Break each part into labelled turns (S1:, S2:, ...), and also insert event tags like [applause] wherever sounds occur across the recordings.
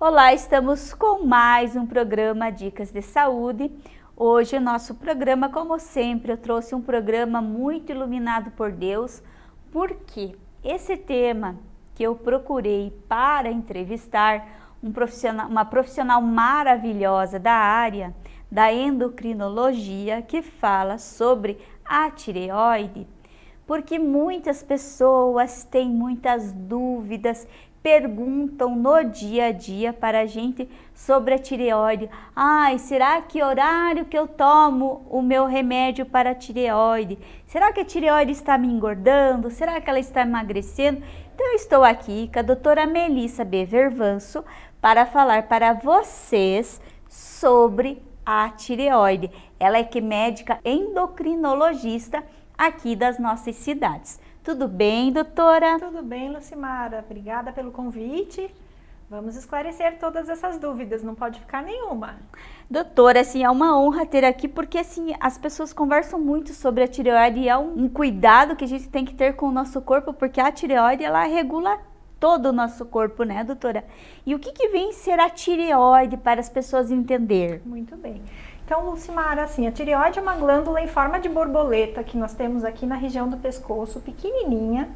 S1: Olá, estamos com mais um programa Dicas de Saúde. Hoje o nosso programa, como sempre, eu trouxe um programa muito iluminado por Deus, porque esse tema que eu procurei para entrevistar um profissional, uma profissional maravilhosa da área da endocrinologia que fala sobre a tireoide, porque muitas pessoas têm muitas dúvidas perguntam no dia a dia para a gente sobre a tireoide. Ai, será que horário que eu tomo o meu remédio para a tireoide? Será que a tireoide está me engordando? Será que ela está emagrecendo? Então eu estou aqui com a doutora Melissa B. Vervanço para falar para vocês sobre a tireoide. Ela é que médica endocrinologista aqui das nossas cidades. Tudo bem, doutora?
S2: Tudo bem, Lucimara. Obrigada pelo convite. Vamos esclarecer todas essas dúvidas, não pode ficar nenhuma.
S1: Doutora, assim, é uma honra ter aqui, porque assim, as pessoas conversam muito sobre a tireoide e é um, cuidado que a gente tem que ter com o nosso corpo, porque a tireoide, ela regula todo o nosso corpo, né, doutora? E o que, que vem ser a tireoide para as pessoas entender?
S2: Muito bem. Então, Lucimara, assim, a tireoide é uma glândula em forma de borboleta que nós temos aqui na região do pescoço, pequenininha,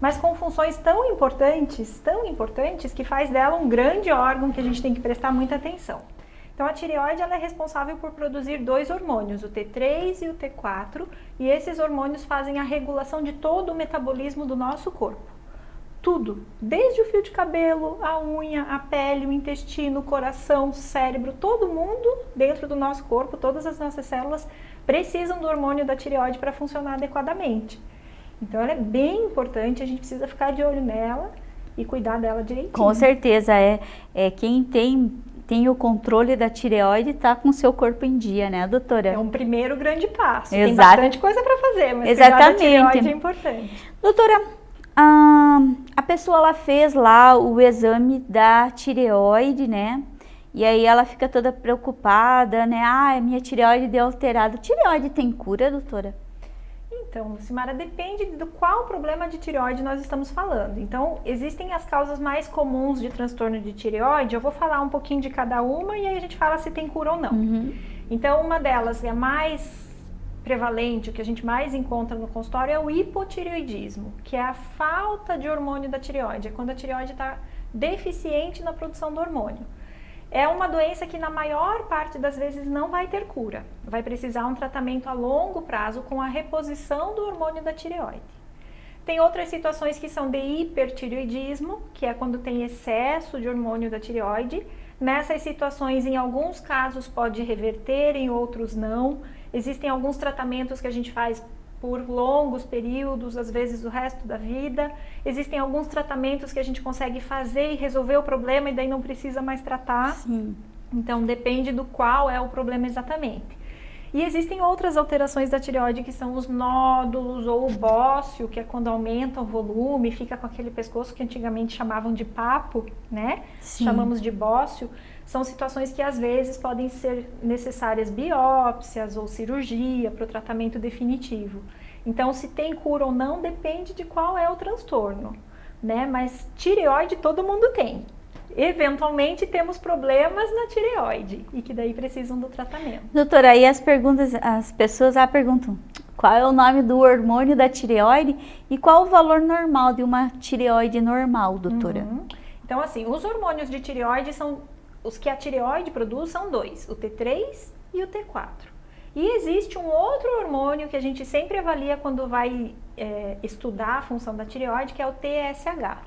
S2: mas com funções tão importantes, tão importantes, que faz dela um grande órgão que a gente tem que prestar muita atenção. Então, a tireoide ela é responsável por produzir dois hormônios, o T3 e o T4, e esses hormônios fazem a regulação de todo o metabolismo do nosso corpo tudo, desde o fio de cabelo, a unha, a pele, o intestino, o coração, o cérebro, todo mundo dentro do nosso corpo, todas as nossas células precisam do hormônio da tireoide para funcionar adequadamente. Então ela é bem importante, a gente precisa ficar de olho nela e cuidar dela direitinho.
S1: Com certeza, é, é quem tem tem o controle da tireoide está com o seu corpo em dia, né, doutora?
S2: É um primeiro grande passo. Exato. Tem bastante coisa para fazer, mas
S1: Exatamente. cuidar da
S2: tireoide é importante.
S1: Doutora, ah, a pessoa ela fez lá o exame da tireoide, né? E aí ela fica toda preocupada, né? Ah, minha tireoide deu alterada. Tireoide tem cura, doutora?
S2: Então, Lucimara, depende do qual problema de tireoide nós estamos falando. Então, existem as causas mais comuns de transtorno de tireoide. Eu vou falar um pouquinho de cada uma e aí a gente fala se tem cura ou não. Uhum. Então, uma delas é a mais prevalente, o que a gente mais encontra no consultório é o hipotireoidismo, que é a falta de hormônio da tireoide, é quando a tireoide está deficiente na produção do hormônio. É uma doença que na maior parte das vezes não vai ter cura, vai precisar um tratamento a longo prazo com a reposição do hormônio da tireoide. Tem outras situações que são de hipertireoidismo, que é quando tem excesso de hormônio da tireoide. Nessas situações, em alguns casos pode reverter, em outros não. Existem alguns tratamentos que a gente faz por longos períodos, às vezes o resto da vida. Existem alguns tratamentos que a gente consegue fazer e resolver o problema e daí não precisa mais tratar. Sim. Então depende do qual é o problema exatamente. E existem outras alterações da tireoide que são os nódulos ou o bócio, que é quando aumenta o volume, fica com aquele pescoço que antigamente chamavam de papo, né? Sim. Chamamos de bócio são situações que às vezes podem ser necessárias biópsias ou cirurgia para o tratamento definitivo. Então, se tem cura ou não depende de qual é o transtorno, né? Mas tireoide todo mundo tem. Eventualmente temos problemas na tireoide e que daí precisam do tratamento.
S1: Doutora, aí as perguntas, as pessoas já perguntam qual é o nome do hormônio da tireoide e qual o valor normal de uma tireoide normal, doutora? Uhum.
S2: Então, assim, os hormônios de tireoide são os que a tireoide produz são dois, o T3 e o T4. E existe um outro hormônio que a gente sempre avalia quando vai é, estudar a função da tireoide, que é o TSH.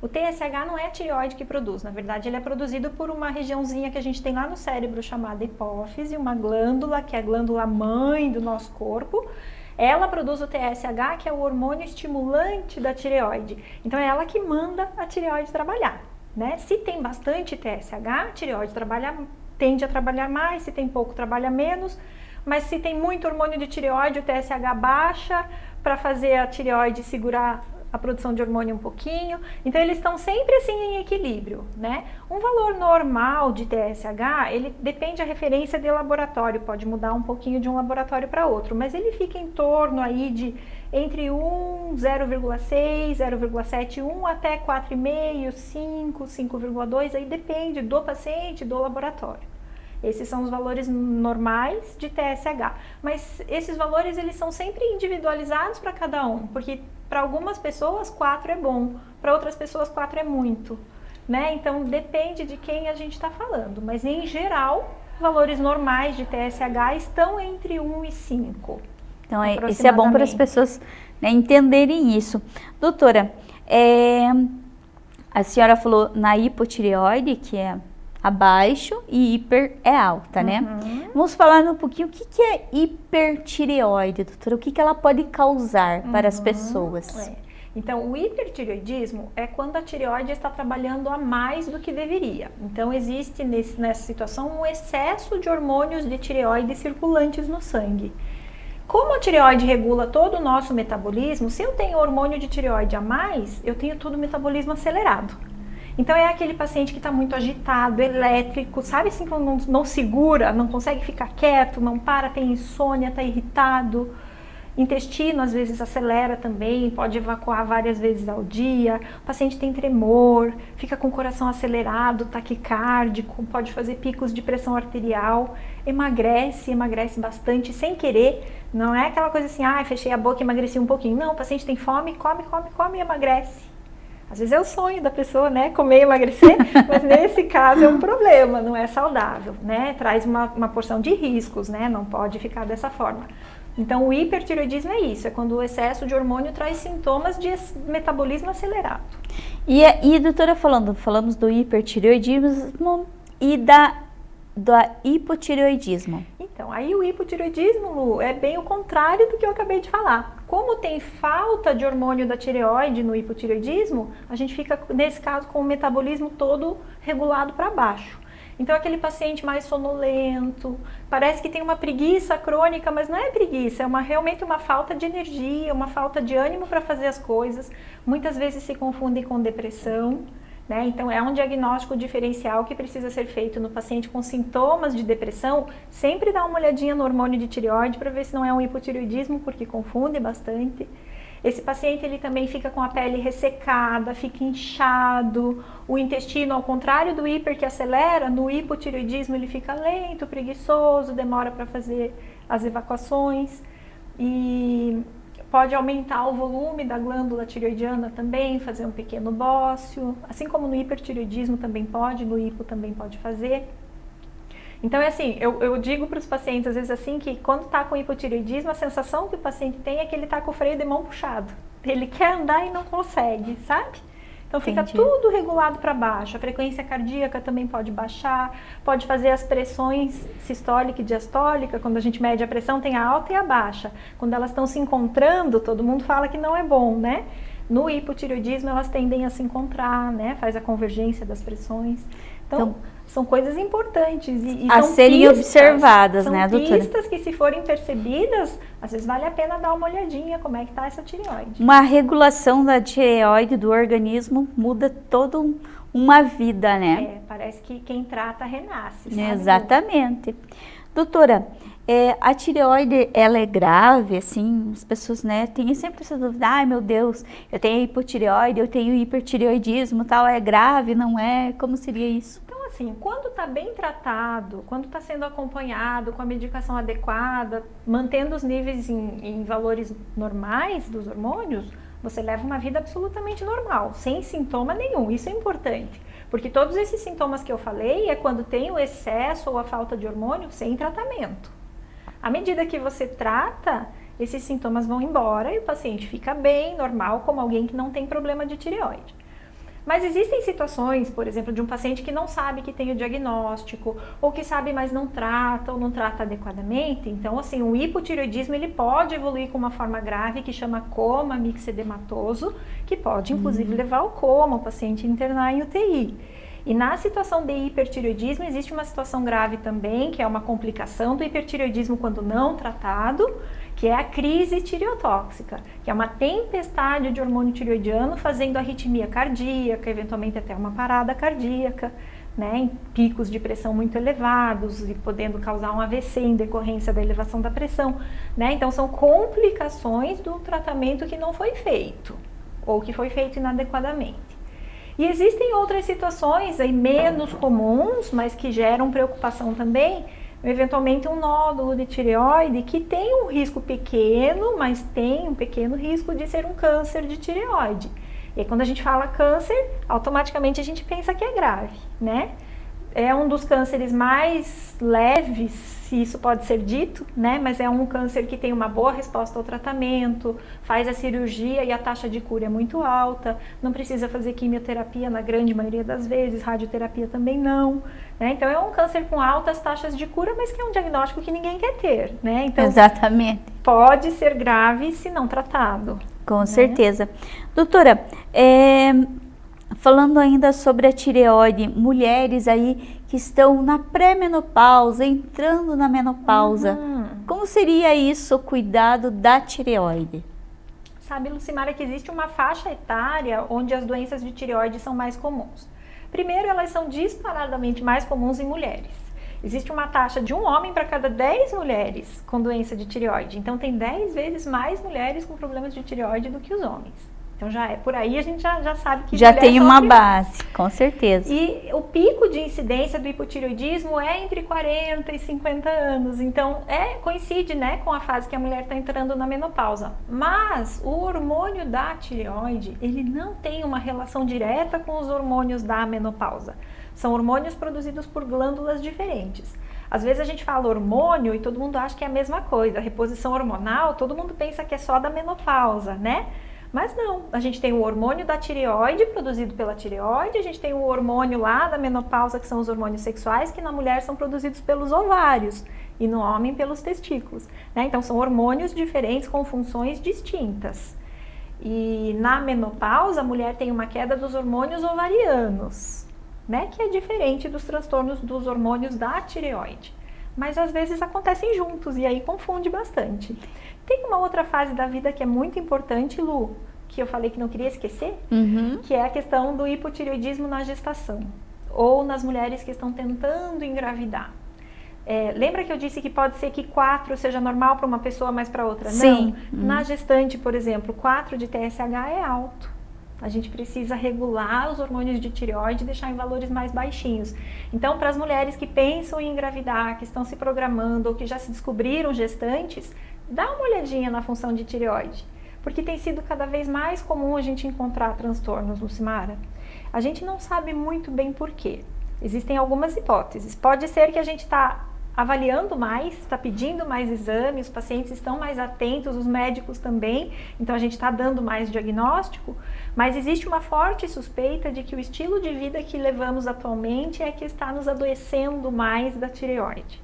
S2: O TSH não é a tireoide que produz, na verdade ele é produzido por uma regiãozinha que a gente tem lá no cérebro chamada hipófise, uma glândula que é a glândula mãe do nosso corpo. Ela produz o TSH, que é o hormônio estimulante da tireoide. Então é ela que manda a tireoide trabalhar. Né? Se tem bastante TSH, a tireoide trabalha, tende a trabalhar mais, se tem pouco, trabalha menos. Mas se tem muito hormônio de tireoide, o TSH baixa para fazer a tireoide segurar a produção de hormônio um pouquinho. Então eles estão sempre assim em equilíbrio, né? Um valor normal de TSH, ele depende da referência de laboratório, pode mudar um pouquinho de um laboratório para outro, mas ele fica em torno aí de entre 1, 0,6, 0,7, 1 até 4,5, 5, 5,2, aí depende do paciente, do laboratório. Esses são os valores normais de TSH. Mas esses valores eles são sempre individualizados para cada um, porque para algumas pessoas 4 é bom, para outras pessoas 4 é muito. Né? Então depende de quem a gente está falando, mas em geral, valores normais de TSH estão entre 1 e 5.
S1: Então, é, isso é bom para as pessoas né, entenderem isso. Doutora, é, a senhora falou na hipotireoide, que é abaixo e hiper é alta, né? Uhum. Vamos falar um pouquinho o que, que é hipertireoide, doutora, o que, que ela pode causar uhum. para as uhum. pessoas.
S2: É. Então, o hipertireoidismo é quando a tireoide está trabalhando a mais do que deveria. Então, existe nesse, nessa situação um excesso de hormônios de tireoide circulantes no sangue. Como a tireoide regula todo o nosso metabolismo, se eu tenho hormônio de tireoide a mais, eu tenho todo o metabolismo acelerado. Então é aquele paciente que está muito agitado, elétrico, sabe assim, não, não, segura, não consegue ficar quieto, não para, tem insônia, está irritado. Intestino às vezes acelera também, pode evacuar várias vezes ao dia. O paciente tem tremor, fica com o coração acelerado, taquicárdico, pode fazer picos de pressão arterial, emagrece, emagrece bastante sem querer. Não é aquela coisa assim, ah, fechei a boca e emagreci um pouquinho. Não, o paciente tem fome, come, come, come e emagrece. Às vezes é o sonho da pessoa, né? Comer e emagrecer, [laughs] mas nesse caso é um problema, não é saudável, né? Traz uma, uma porção de riscos, né? Não pode ficar dessa forma. Então, o hipertiroidismo é isso, é quando o excesso de hormônio traz sintomas de metabolismo acelerado.
S1: E, e doutora, falando, falamos do hipertiroidismo e da, do hipotiroidismo.
S2: Então, aí o hipotiroidismo, Lu, é bem o contrário do que eu acabei de falar. Como tem falta de hormônio da tireoide no hipotiroidismo, a gente fica, nesse caso, com o metabolismo todo regulado para baixo. Então, aquele paciente mais sonolento, parece que tem uma preguiça crônica, mas não é preguiça, é uma, realmente uma falta de energia, uma falta de ânimo para fazer as coisas. Muitas vezes se confundem com depressão. Né? Então, é um diagnóstico diferencial que precisa ser feito no paciente com sintomas de depressão. Sempre dá uma olhadinha no hormônio de tireoide para ver se não é um hipotireoidismo, porque confunde bastante. Esse paciente ele também fica com a pele ressecada, fica inchado, o intestino, ao contrário do hiper que acelera, no hipotireoidismo ele fica lento, preguiçoso, demora para fazer as evacuações. E Pode aumentar o volume da glândula tireoidiana também, fazer um pequeno bócio, assim como no hipertireoidismo também pode, no hipo também pode fazer. Então é assim, eu, eu digo para os pacientes às vezes assim que quando está com hipotireoidismo, a sensação que o paciente tem é que ele está com o freio de mão puxado. Ele quer andar e não consegue, sabe? Então fica Entendi. tudo regulado para baixo. A frequência cardíaca também pode baixar, pode fazer as pressões sistólica e diastólica. Quando a gente mede a pressão, tem a alta e a baixa. Quando elas estão se encontrando, todo mundo fala que não é bom, né? No hipotireoidismo, elas tendem a se encontrar, né? Faz a convergência das pressões. Então, então são coisas importantes e, e
S1: a serem pistas, observadas,
S2: são
S1: né, doutora?
S2: pistas que se forem percebidas, às vezes vale a pena dar uma olhadinha como é que está essa tireoide.
S1: Uma regulação da tireoide do organismo muda toda um, uma vida, né?
S2: É, parece que quem trata renasce, sabe?
S1: Exatamente. Doutora, é, a tireoide, ela é grave, assim, as pessoas, né, têm sempre essa dúvida, ai meu Deus, eu tenho hipotireoide, eu tenho hipertireoidismo, tal, é grave, não é? Como seria isso?
S2: Assim, quando está bem tratado, quando está sendo acompanhado com a medicação adequada, mantendo os níveis em, em valores normais dos hormônios, você leva uma vida absolutamente normal, sem sintoma nenhum. Isso é importante, porque todos esses sintomas que eu falei é quando tem o excesso ou a falta de hormônio sem tratamento. À medida que você trata, esses sintomas vão embora e o paciente fica bem, normal, como alguém que não tem problema de tireoide. Mas existem situações, por exemplo, de um paciente que não sabe que tem o diagnóstico, ou que sabe, mas não trata, ou não trata adequadamente. Então, assim, o hipotireoidismo, ele pode evoluir com uma forma grave que chama coma mixedematoso, que pode, inclusive, uhum. levar ao coma, o paciente internar em UTI. E na situação de hipertireoidismo existe uma situação grave também, que é uma complicação do hipertireoidismo quando não tratado, que é a crise tireotóxica, que é uma tempestade de hormônio tireoidiano fazendo arritmia cardíaca, eventualmente até uma parada cardíaca, né, em picos de pressão muito elevados e podendo causar um AVC em decorrência da elevação da pressão, né? Então são complicações do tratamento que não foi feito ou que foi feito inadequadamente. E existem outras situações aí menos comuns, mas que geram preocupação também, eventualmente um nódulo de tireoide que tem um risco pequeno, mas tem um pequeno risco de ser um câncer de tireoide. E aí, quando a gente fala câncer, automaticamente a gente pensa que é grave, né? É um dos cânceres mais leves, se isso pode ser dito, né? Mas é um câncer que tem uma boa resposta ao tratamento, faz a cirurgia e a taxa de cura é muito alta, não precisa fazer quimioterapia na grande maioria das vezes, radioterapia também não. Né? Então é um câncer com altas taxas de cura, mas que é um diagnóstico que ninguém quer ter, né? Então,
S1: Exatamente.
S2: Pode ser grave se não tratado.
S1: Com né? certeza. Doutora, é, falando ainda sobre a tireoide, mulheres aí que estão na pré-menopausa, entrando na menopausa, uhum. como seria isso, o cuidado da tireoide?
S2: Sabe, Lucimara, que existe uma faixa etária onde as doenças de tireoide são mais comuns. Primeiro, elas são disparadamente mais comuns em mulheres. Existe uma taxa de um homem para cada 10 mulheres com doença de tireoide. Então, tem 10 vezes mais mulheres com problemas de tireoide do que os homens. Então já é por aí a gente já, já sabe que
S1: já tem uma base, com certeza.
S2: E o pico de incidência do hipotireoidismo é entre 40 e 50 anos. Então é coincide, né, com a fase que a mulher está entrando na menopausa. Mas o hormônio da tireoide, ele não tem uma relação direta com os hormônios da menopausa. São hormônios produzidos por glândulas diferentes. Às vezes a gente fala hormônio e todo mundo acha que é a mesma coisa. A reposição hormonal, todo mundo pensa que é só da menopausa, né? Mas não, a gente tem o hormônio da tireoide, produzido pela tireoide, a gente tem o hormônio lá da menopausa, que são os hormônios sexuais, que na mulher são produzidos pelos ovários e no homem pelos testículos. Né? Então são hormônios diferentes com funções distintas. E na menopausa, a mulher tem uma queda dos hormônios ovarianos, né? que é diferente dos transtornos dos hormônios da tireoide. Mas às vezes acontecem juntos e aí confunde bastante. Tem uma outra fase da vida que é muito importante, Lu, que eu falei que não queria esquecer, uhum. que é a questão do hipotireoidismo na gestação ou nas mulheres que estão tentando engravidar. É, lembra que eu disse que pode ser que 4 seja normal para uma pessoa, mas para outra
S1: Sim.
S2: não? Uhum. Na gestante, por exemplo, 4 de TSH é alto. A gente precisa regular os hormônios de tireoide e deixar em valores mais baixinhos. Então, para as mulheres que pensam em engravidar, que estão se programando ou que já se descobriram gestantes, dá uma olhadinha na função de tireoide, porque tem sido cada vez mais comum a gente encontrar transtornos, Lucimara. A gente não sabe muito bem por quê. Existem algumas hipóteses. Pode ser que a gente está avaliando mais, está pedindo mais exames, os pacientes estão mais atentos, os médicos também, então a gente está dando mais diagnóstico, mas existe uma forte suspeita de que o estilo de vida que levamos atualmente é que está nos adoecendo mais da tireoide.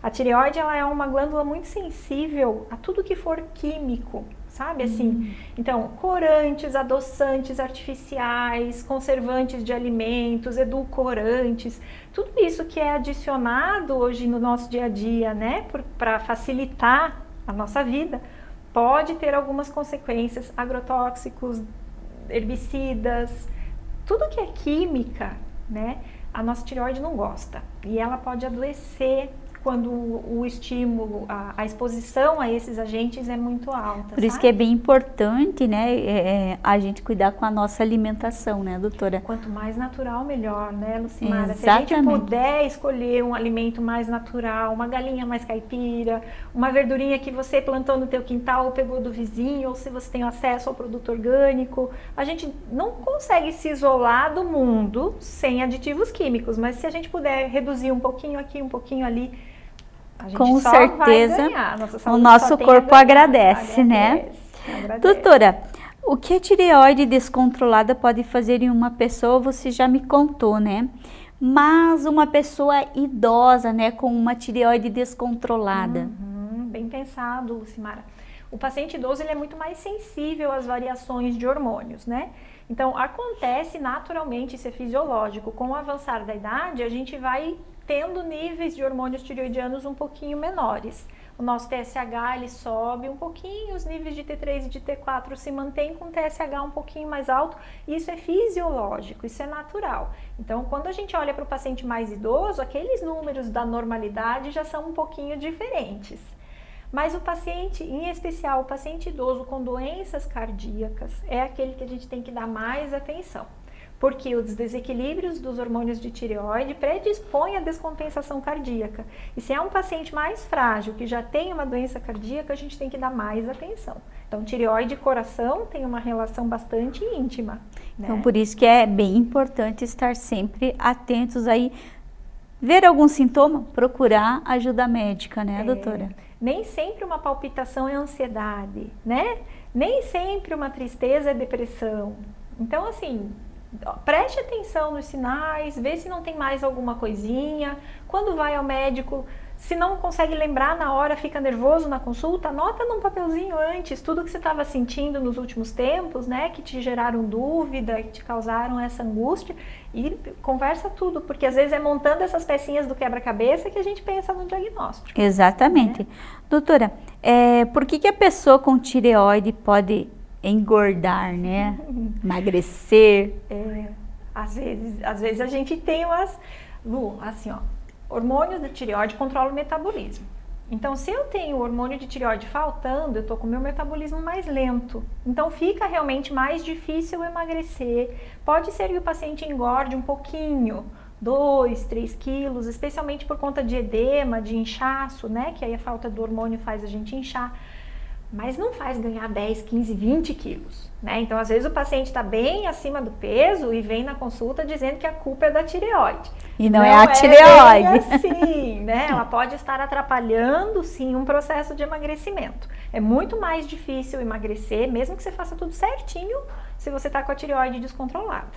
S2: A tireoide ela é uma glândula muito sensível a tudo que for químico, sabe assim? Hum. Então, corantes, adoçantes artificiais, conservantes de alimentos, edulcorantes, tudo isso que é adicionado hoje no nosso dia a dia, né, para facilitar a nossa vida, pode ter algumas consequências, agrotóxicos, herbicidas, tudo que é química, né, a nossa tireoide não gosta e ela pode adoecer quando o estímulo, a, a, exposição a esses agentes é muito alta.
S1: Por sabe? isso que é bem importante, né, é, é, a gente cuidar com a nossa alimentação, né, doutora?
S2: Quanto mais natural, melhor, né, Lucimara? Exatamente. Se a gente puder escolher um alimento mais natural, uma galinha mais caipira, uma verdurinha que você plantou no teu quintal ou pegou do vizinho, ou se você tem acesso ao produto orgânico, a gente não consegue se isolar do mundo sem aditivos químicos, mas se a gente puder reduzir um pouquinho aqui, um pouquinho ali,
S1: com certeza o nosso corpo agradece, agradece, né? Agradece. Doutora, o que a tireoide descontrolada pode fazer em uma pessoa, você já me contou, né? Mas uma pessoa idosa, né, com uma tireoide descontrolada.
S2: Uhum, bem pensado, Lucimara. O paciente idoso ele é muito mais sensível às variações de hormônios, né? Então, acontece naturalmente, isso é fisiológico. Com o avançar da idade, a gente vai tendo níveis de hormônios tireoidianos um pouquinho menores. O nosso TSH ele sobe um pouquinho, os níveis de T3 e de T4 se mantêm com o TSH um pouquinho mais alto. Isso é fisiológico, isso é natural. Então, quando a gente olha para o paciente mais idoso, aqueles números da normalidade já são um pouquinho diferentes. Mas o paciente, em especial o paciente idoso com doenças cardíacas, é aquele que a gente tem que dar mais atenção. Porque os desequilíbrios dos hormônios de tireoide predispõem à descompensação cardíaca. E se é um paciente mais frágil, que já tem uma doença cardíaca, a gente tem que dar mais atenção. Então, tireoide e coração tem uma relação bastante íntima.
S1: Né? Então, por isso que é bem importante estar sempre atentos aí. Ver algum sintoma, procurar ajuda médica, né, é. doutora?
S2: Nem sempre uma palpitação é ansiedade, né? Nem sempre uma tristeza é depressão. Então, assim, preste atenção nos sinais, vê se não tem mais alguma coisinha. Quando vai ao médico, se não consegue lembrar na hora, fica nervoso na consulta, anota num papelzinho antes tudo que você estava sentindo nos últimos tempos, né, que te geraram dúvida, que te causaram essa angústia e conversa tudo, porque às vezes é montando essas pecinhas do quebra-cabeça que a gente pensa no diagnóstico.
S1: Exatamente. Né? Doutora, é, por que, que a pessoa com tireoide pode engordar, né? [laughs] Emagrecer?
S2: É, às vezes, às vezes a gente tem umas, Lu, assim, ó, hormônios da tireoide controlam o metabolismo. Então, se eu tenho o hormônio de tireoide faltando, eu estou com o meu metabolismo mais lento. Então, fica realmente mais difícil emagrecer. Pode ser que o paciente engorde um pouquinho, 2, 3 quilos, especialmente por conta de edema, de inchaço, né? Que aí a falta do hormônio faz a gente inchar mas não faz ganhar 10, 15, 20 quilos, né? Então, às vezes o paciente está bem acima do peso e vem na consulta dizendo que a culpa é da tireoide.
S1: E não, não é a é tireoide.
S2: É sim, [laughs] né? Ela pode estar atrapalhando, sim, um processo de emagrecimento. É muito mais difícil emagrecer, mesmo que você faça tudo certinho, se você está com a tireoide descontrolada,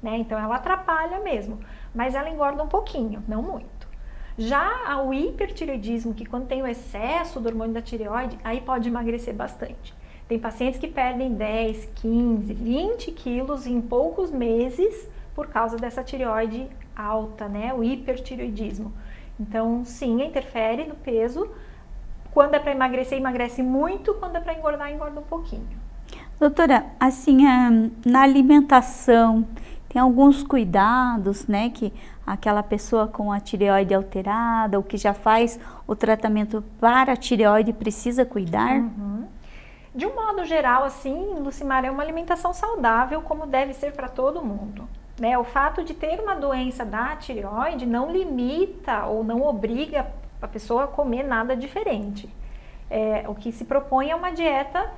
S2: né? Então, ela atrapalha mesmo, mas ela engorda um pouquinho, não muito. Já o hipertireoidismo, que quando tem o excesso do hormônio da tireoide, aí pode emagrecer bastante. Tem pacientes que perdem 10, 15, 20 quilos em poucos meses por causa dessa tireoide alta, né? O hipertireoidismo. Então, sim, interfere no peso. Quando é para emagrecer, emagrece muito. Quando é para engordar, engorda um pouquinho.
S1: Doutora, assim, na alimentação, tem alguns cuidados, né, que aquela pessoa com a tireoide alterada ou que já faz o tratamento para a tireoide precisa cuidar? Uhum.
S2: De um modo geral, assim, Lucimar, é uma alimentação saudável como deve ser para todo mundo. Né? O fato de ter uma doença da tireoide não limita ou não obriga a pessoa a comer nada diferente. É, o que se propõe é uma dieta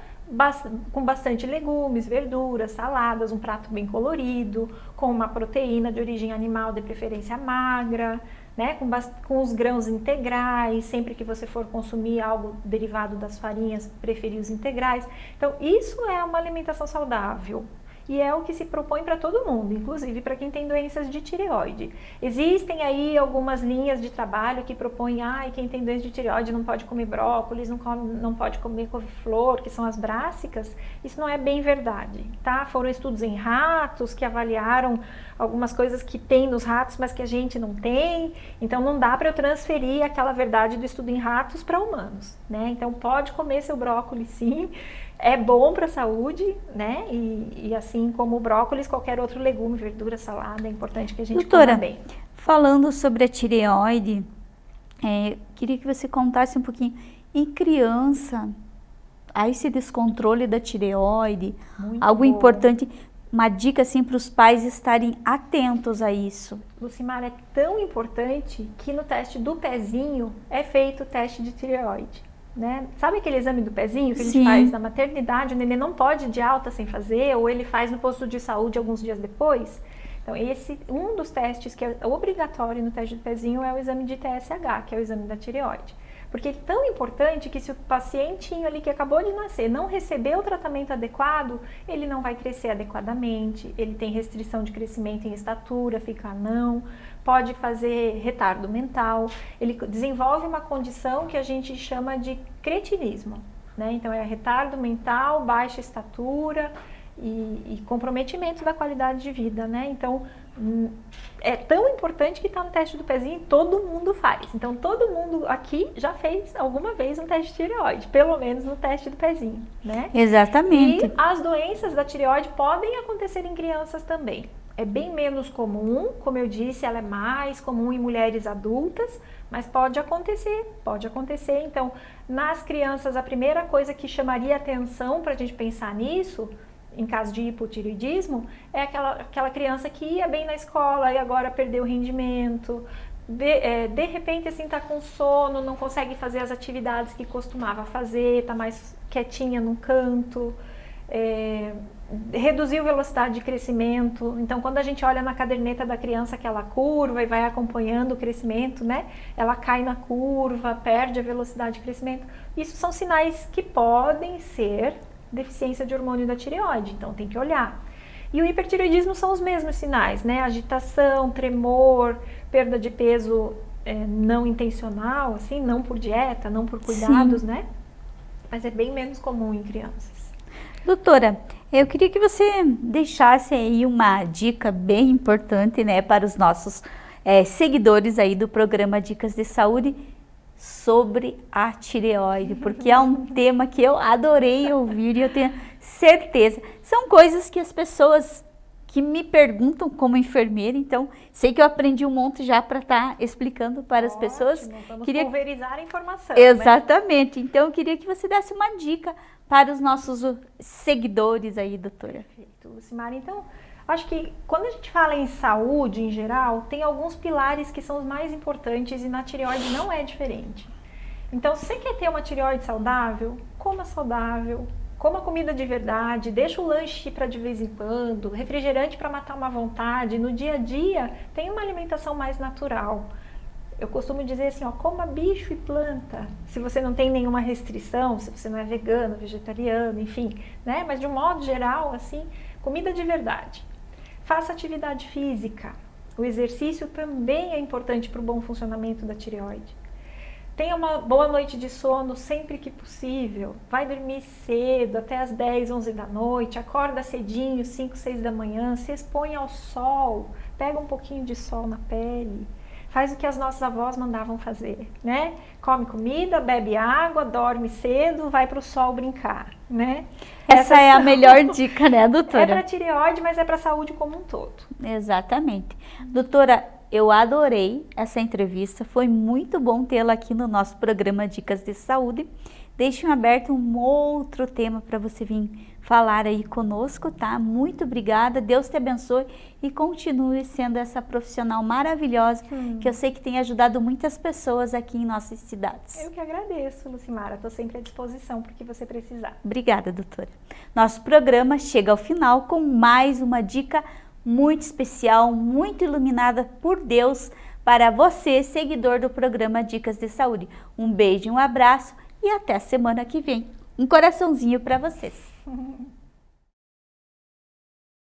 S2: com bastante legumes, verduras, saladas, um prato bem colorido, com uma proteína de origem animal, de preferência magra, né, com, com os grãos integrais, sempre que você for consumir algo derivado das farinhas, preferir os integrais. Então, isso é uma alimentação saudável, e é o que se propõe para todo mundo, inclusive para quem tem doenças de tireoide. Existem aí algumas linhas de trabalho que propõem, ah, quem tem doença de tireoide não pode comer brócolis, não, come, não pode comer couve-flor, que são as brássicas. Isso não é bem verdade, tá? Foram estudos em ratos que avaliaram algumas coisas que tem nos ratos, mas que a gente não tem. Então não dá para eu transferir aquela verdade do estudo em ratos para humanos, né? Então pode comer seu brócolis sim, é bom para a saúde, né? E, e, assim como o brócolis, qualquer outro legume, verdura, salada, é importante que a gente
S1: Doutora,
S2: coma bem.
S1: falando sobre a tireoide, é, queria que você contasse um pouquinho, em criança, há esse descontrole da tireoide, Muito algo bom. importante, uma dica assim para os pais estarem atentos a isso.
S2: Lucimar, é tão importante que no teste do pezinho é feito o teste de tireoide. Né? Sabe aquele exame do pezinho que a gente Sim. faz na maternidade, o neném não pode ir de alta sem fazer, ou ele faz no posto de saúde alguns dias depois? Então, esse, um dos testes que é obrigatório no teste do pezinho é o exame de TSH, que é o exame da tireoide. Porque é tão importante que se o pacientinho ali que acabou de nascer não receber o tratamento adequado, ele não vai crescer adequadamente, ele tem restrição de crescimento em estatura, fica não, pode fazer retardo mental, ele desenvolve uma condição que a gente chama de cretinismo. Né? Então é retardo mental, baixa estatura, e, e comprometimento da qualidade de vida, né? Então, é tão importante que está no teste do pezinho e todo mundo faz. Então, todo mundo aqui já fez alguma vez um teste de tireoide, pelo menos no teste do pezinho, né?
S1: Exatamente.
S2: E as doenças da tireoide podem acontecer em crianças também. É bem menos comum, como eu disse, ela é mais comum em mulheres adultas, mas pode acontecer, pode acontecer. Então, nas crianças, a primeira coisa que chamaria atenção para a gente pensar nisso em caso de hipotireoidismo, é aquela, aquela criança que ia bem na escola e agora perdeu o rendimento, de, é, de repente assim tá com sono, não consegue fazer as atividades que costumava fazer, tá mais quietinha num canto, é, reduziu velocidade de crescimento. Então, quando a gente olha na caderneta da criança aquela curva e vai acompanhando o crescimento, né? Ela cai na curva, perde a velocidade de crescimento. Isso são sinais que podem ser deficiência de hormônio da tireoide, então tem que olhar. E o hipertireoidismo são os mesmos sinais, né? Agitação, tremor, perda de peso é, não intencional, assim, não por dieta, não por cuidados, Sim. né? Mas é bem menos comum em crianças.
S1: Doutora, eu queria que você deixasse aí uma dica bem importante, né, para os nossos é, seguidores aí do programa Dicas de Saúde sobre a tireoide, porque é um [laughs] tema que eu adorei ouvir e eu tenho certeza. São coisas que as pessoas que me perguntam como enfermeira, então sei que eu aprendi um monte já para estar tá explicando para Ótimo, as pessoas.
S2: Vamos queria... pulverizar a informação.
S1: Né? Exatamente. Né? Então eu queria que você desse uma dica para os nossos seguidores aí, doutora.
S2: Perfeito, Lucimara. Então, Acho que quando a gente fala em saúde em geral, tem alguns pilares que são os mais importantes e na tireoide não é diferente. Então, se você quer ter uma tireoide saudável, coma saudável, coma comida de verdade, deixa o lanche para de vez em quando, refrigerante para matar uma vontade. No dia a dia, tem uma alimentação mais natural. Eu costumo dizer assim, ó, coma bicho e planta. Se você não tem nenhuma restrição, se você não é vegano, vegetariano, enfim, né? Mas de um modo geral, assim, comida de verdade. Faça atividade física. O exercício também é importante para o bom funcionamento da tireoide. Tenha uma boa noite de sono sempre que possível. Vai dormir cedo, até as 10, 11 da noite. Acorda cedinho, 5, 6 da manhã. Se expõe ao sol. Pega um pouquinho de sol na pele faz o que as nossas avós mandavam fazer, né? Come comida, bebe água, dorme cedo, vai para o sol brincar, né?
S1: Essa é a melhor [laughs] dica, né, doutora? É
S2: para tireoide, mas é para a saúde como um todo.
S1: Exatamente. Doutora, eu adorei essa entrevista, foi muito bom tê-la aqui no nosso programa Dicas de Saúde. Deixe aberto um outro tema para você vir falar aí conosco, tá? Muito obrigada, Deus te abençoe e continue sendo essa profissional maravilhosa hum. que eu sei que tem ajudado muitas pessoas aqui em nossas cidades.
S2: Eu que agradeço, Lucimara, estou sempre à disposição para o que você precisar.
S1: Obrigada, doutora. Nosso programa chega ao final com mais uma dica muito especial, muito iluminada por Deus para você, seguidor do programa Dicas de Saúde. Um beijo, um abraço e até semana que vem. Um coraçãozinho para vocês. [laughs]